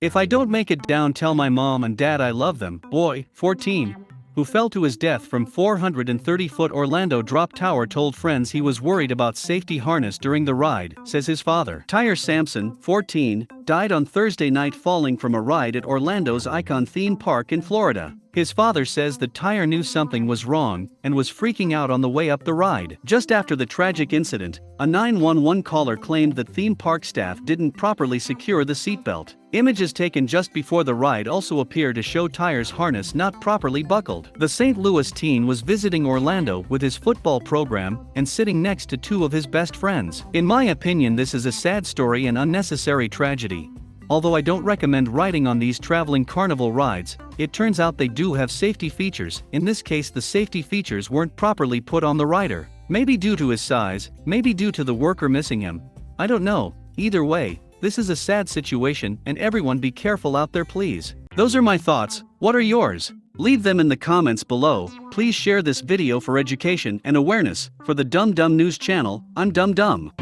If I don't make it down tell my mom and dad I love them, boy, 14, who fell to his death from 430-foot Orlando drop tower told friends he was worried about safety harness during the ride, says his father. Tyre Sampson, 14, died on Thursday night falling from a ride at Orlando's Icon theme park in Florida. His father says the Tyre knew something was wrong and was freaking out on the way up the ride. Just after the tragic incident, a 911 caller claimed that theme park staff didn't properly secure the seatbelt. Images taken just before the ride also appear to show Tyre's harness not properly buckled. The St. Louis teen was visiting Orlando with his football program and sitting next to two of his best friends. In my opinion this is a sad story and unnecessary tragedy. Although I don't recommend riding on these traveling carnival rides, it turns out they do have safety features, in this case the safety features weren't properly put on the rider. Maybe due to his size, maybe due to the worker missing him. I don't know, either way, this is a sad situation and everyone be careful out there please. Those are my thoughts, what are yours? Leave them in the comments below, please share this video for education and awareness, for the Dumb Dumb News channel, I'm Dumb Dumb.